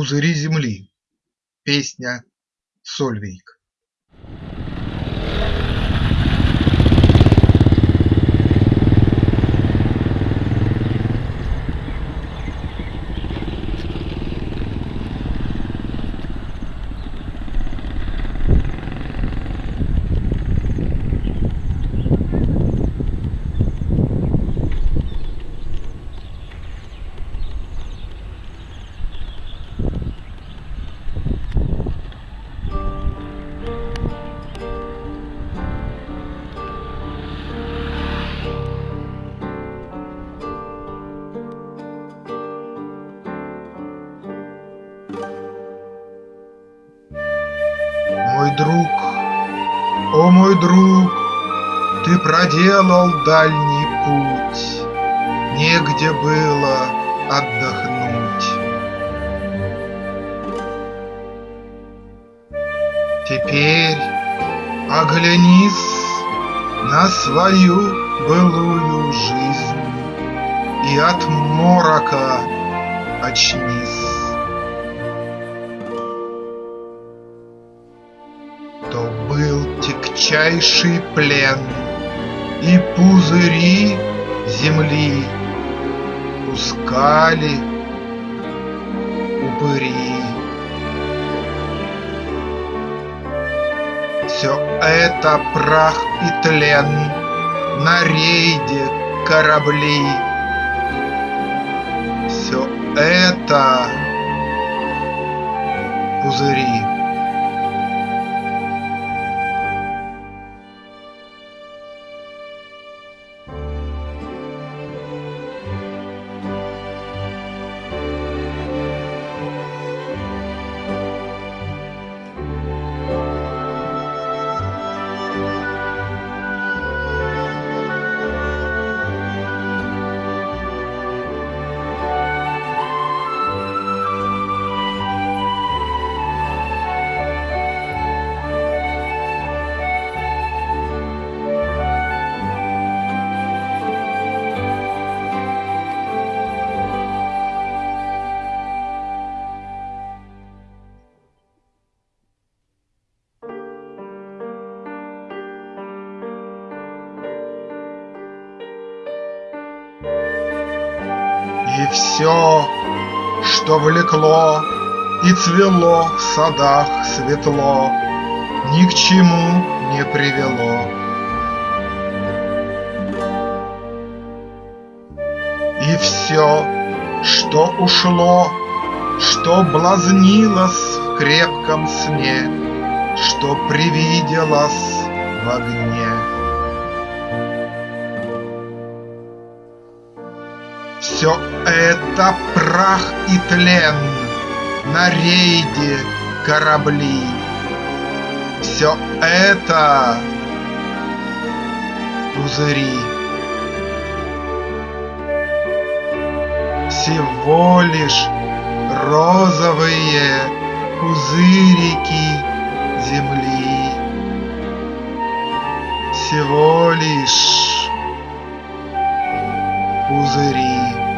Пузыри земли. Песня Сольвейк. Друг, о мой друг, Ты проделал дальний путь, Негде было отдохнуть. Теперь оглянись на свою былую жизнь И от морока очнись. Был тягчайший плен, И пузыри земли Пускали упыри. Все это прах и тлен На рейде корабли. Все это пузыри. И все, что влекло И цвело в садах светло, Ни к чему не привело. И все, что ушло, Что блазнилось в крепком сне, Что привиделось в огне. Все это прах и тлен На рейде корабли. Все это пузыри. Всего лишь розовые пузырики земли. Всего лишь пузыри.